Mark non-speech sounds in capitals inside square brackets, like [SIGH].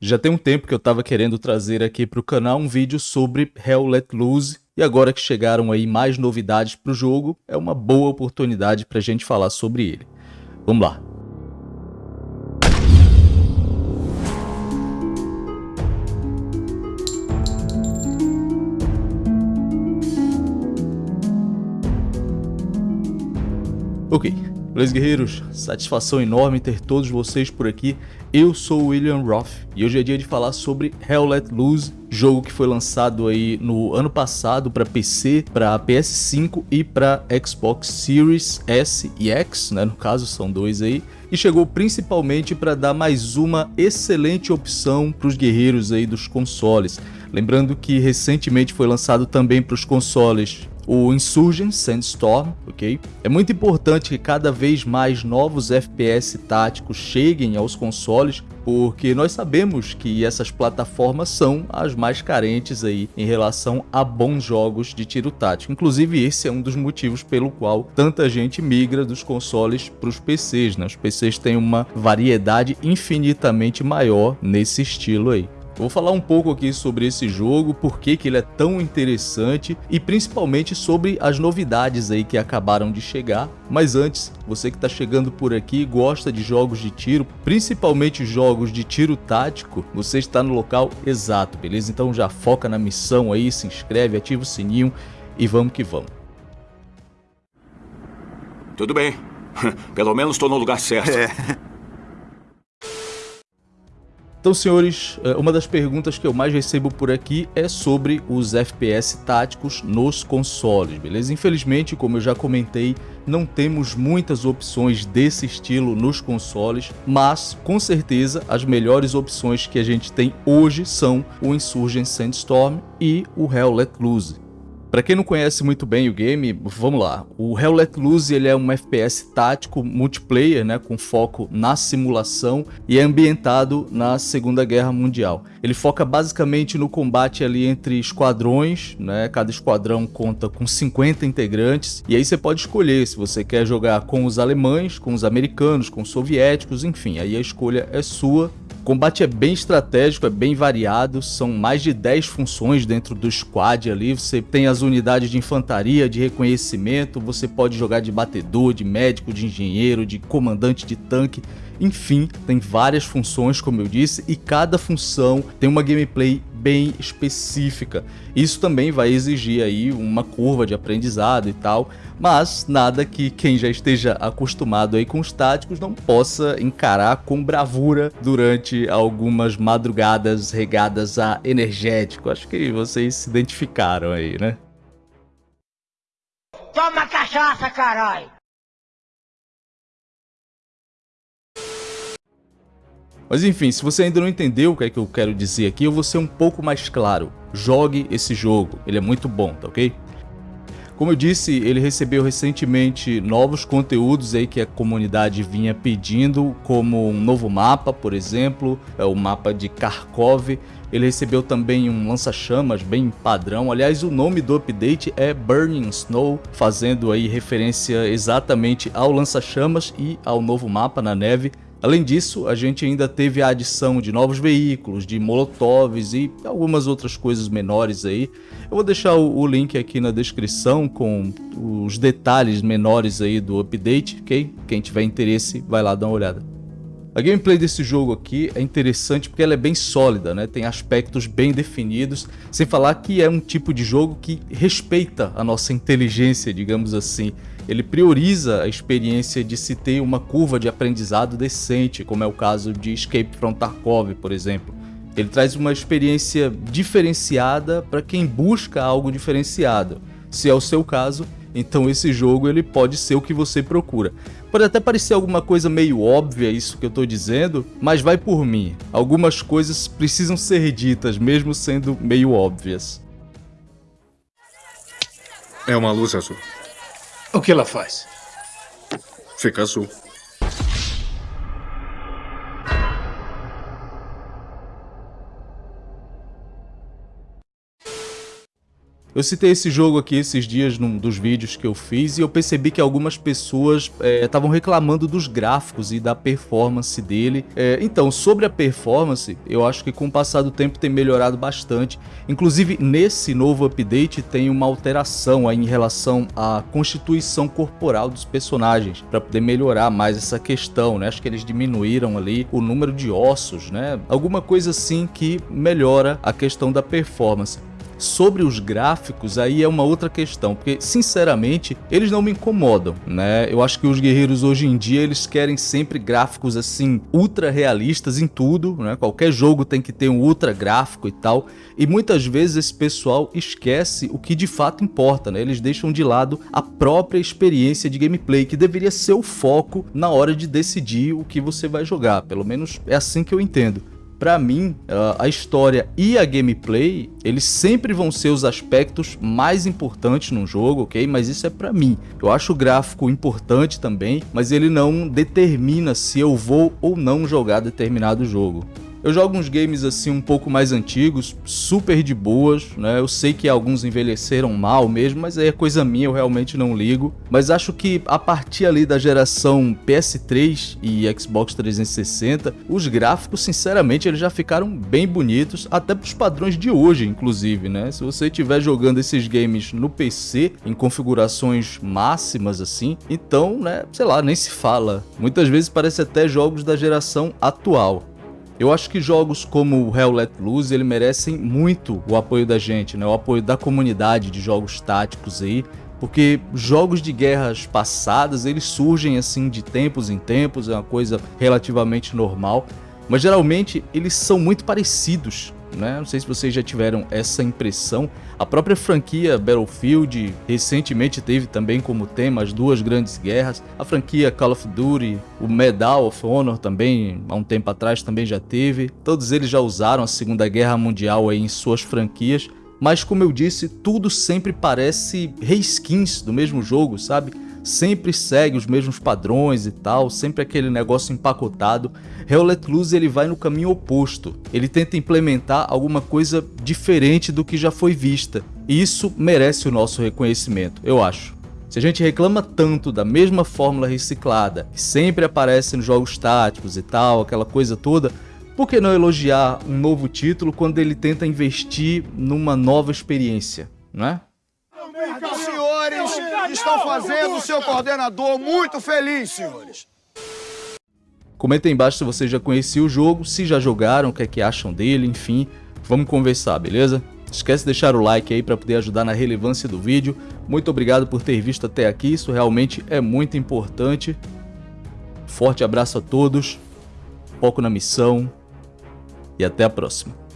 Já tem um tempo que eu estava querendo trazer aqui para o canal um vídeo sobre Hell Let Loose, e agora que chegaram aí mais novidades para o jogo, é uma boa oportunidade para a gente falar sobre ele. Vamos lá! Ok, beleza guerreiros? Satisfação enorme ter todos vocês por aqui. Eu sou o William Roth e hoje é dia de falar sobre Hell Let Loose, jogo que foi lançado aí no ano passado para PC, para PS5 e para Xbox Series S e X, né? No caso são dois aí. E chegou principalmente para dar mais uma excelente opção para os guerreiros aí dos consoles. Lembrando que recentemente foi lançado também para os consoles o Insurgent Sandstorm, ok? É muito importante que cada vez mais novos FPS táticos cheguem aos consoles, porque nós sabemos que essas plataformas são as mais carentes aí em relação a bons jogos de tiro tático. Inclusive esse é um dos motivos pelo qual tanta gente migra dos consoles para os PCs, né? Os PCs têm uma variedade infinitamente maior nesse estilo aí. Vou falar um pouco aqui sobre esse jogo, por que, que ele é tão interessante e principalmente sobre as novidades aí que acabaram de chegar. Mas antes, você que está chegando por aqui e gosta de jogos de tiro, principalmente jogos de tiro tático, você está no local exato, beleza? Então já foca na missão aí, se inscreve, ativa o sininho e vamos que vamos. Tudo bem. [LAUGHS] Pelo menos estou no lugar certo. É. Então, senhores, é, uma das perguntas que eu mais recebo por aqui é sobre os FPS táticos nos consoles, beleza? Infelizmente, como eu já comentei, não temos muitas opções desse estilo nos consoles, mas com certeza as melhores opções que a gente tem hoje são o Insurgent Sandstorm e o Hell Let Loose. Para quem não conhece muito bem o game, vamos lá. O Hell Let Loose ele é um FPS tático multiplayer, né, com foco na simulação e é ambientado na Segunda Guerra Mundial. Ele foca basicamente no combate ali entre esquadrões, né? Cada esquadrão conta com 50 integrantes e aí você pode escolher se você quer jogar com os alemães, com os americanos, com os soviéticos, enfim, aí a escolha é sua combate é bem estratégico, é bem variado, são mais de 10 funções dentro do squad ali, você tem as unidades de infantaria, de reconhecimento, você pode jogar de batedor, de médico, de engenheiro, de comandante de tanque, enfim, tem várias funções, como eu disse, e cada função tem uma gameplay bem específica. Isso também vai exigir aí uma curva de aprendizado e tal, mas nada que quem já esteja acostumado aí com os táticos não possa encarar com bravura durante algumas madrugadas regadas a energético. Acho que vocês se identificaram aí, né? Toma cachaça, caralho! Mas enfim, se você ainda não entendeu o que é que eu quero dizer aqui, eu vou ser um pouco mais claro. Jogue esse jogo, ele é muito bom, tá ok? Como eu disse, ele recebeu recentemente novos conteúdos aí que a comunidade vinha pedindo, como um novo mapa, por exemplo, é o mapa de Kharkov. Ele recebeu também um lança-chamas bem padrão. Aliás, o nome do update é Burning Snow, fazendo aí referência exatamente ao lança-chamas e ao novo mapa na neve. Além disso, a gente ainda teve a adição de novos veículos, de molotovs e algumas outras coisas menores aí. Eu vou deixar o, link aqui na descrição com os detalhes menores aí do update, ok? Quem tiver interesse, vai lá dar uma olhada. A gameplay desse jogo aqui é interessante porque ela é bem sólida, né? tem aspectos bem definidos, sem falar que é um tipo de jogo que respeita a nossa inteligência, digamos assim ele prioriza a experiência de se ter uma curva de aprendizado decente, como é o caso de Escape from Tarkov, por exemplo. Ele traz uma experiência diferenciada para quem busca algo diferenciado. Se é o seu caso, então esse jogo ele pode ser o que você procura. Pode até parecer alguma coisa meio óbvia isso que eu estou dizendo, mas vai por mim. Algumas coisas precisam ser ditas mesmo sendo meio óbvias. É uma luz azul. O que ela faz? Fica azul. Eu citei esse jogo aqui esses dias num dos vídeos que eu fiz e eu percebi que algumas pessoas estavam é, reclamando dos gráficos e da performance dele. É, então, sobre a performance, eu acho que com o passar do tempo tem melhorado bastante. Inclusive, nesse novo update tem uma alteração em relação à constituição corporal dos personagens, para poder melhorar mais essa questão, né? Acho que eles diminuíram ali o número de ossos, né? Alguma coisa assim que melhora a questão da performance. Sobre os gráficos, aí é uma outra questão, porque sinceramente eles não me incomodam, né? Eu acho que os guerreiros hoje em dia eles querem sempre gráficos assim ultra realistas em tudo, né? Qualquer jogo tem que ter um ultra gráfico e tal, e muitas vezes esse pessoal esquece o que de fato importa, né? Eles deixam de lado a própria experiência de gameplay, que deveria ser o foco na hora de decidir o que você vai jogar, pelo menos é assim que eu entendo para mim, a história e a gameplay, eles sempre vão ser os aspectos mais importantes num jogo, ok? Mas isso é para mim. Eu acho o gráfico importante também, mas ele não determina se eu vou ou não jogar determinado jogo. Eu jogo uns games assim um pouco mais antigos, super de boas, né? Eu sei que alguns envelheceram mal mesmo, mas aí é coisa minha, eu realmente não ligo. Mas acho que a partir ali da geração PS3 e Xbox 360, os gráficos, sinceramente, eles já ficaram bem bonitos, até para os padrões de hoje, inclusive, né? Se você estiver jogando esses games no PC, em configurações máximas assim, então, né, sei lá, nem se fala. Muitas vezes parece até jogos da geração atual. Eu acho que jogos como Hell Let Loose ele merecem muito o apoio da gente, né? o apoio da comunidade de jogos táticos aí, porque jogos de guerras passadas eles surgem assim de tempos em tempos, é uma coisa relativamente normal, mas geralmente eles são muito parecidos né? Não sei se vocês já tiveram essa impressão. A própria franquia Battlefield recentemente teve também como tema as duas grandes guerras. A franquia Call of Duty, o Medal of Honor também, há um tempo atrás também já teve. Todos eles já usaram a Segunda Guerra Mundial em suas franquias. Mas como eu disse, tudo sempre parece reskins do mesmo jogo, sabe? Sempre segue os mesmos padrões e tal, sempre aquele negócio empacotado. Hell Let Loose ele vai no caminho oposto, ele tenta implementar alguma coisa diferente do que já foi vista, e isso merece o nosso reconhecimento, eu acho. Se a gente reclama tanto da mesma fórmula reciclada, que sempre aparece nos jogos táticos e tal, aquela coisa toda, por que não elogiar um novo título quando ele tenta investir numa nova experiência, não é? Estão fazendo o seu coordenador muito feliz, senhores. Comenta aí embaixo se vocês já conheciam o jogo, se já jogaram, o que é que acham dele, enfim. Vamos conversar, beleza? Esquece de deixar o like aí para poder ajudar na relevância do vídeo. Muito obrigado por ter visto até aqui, isso realmente é muito importante. Forte abraço a todos, foco na missão e até a próxima.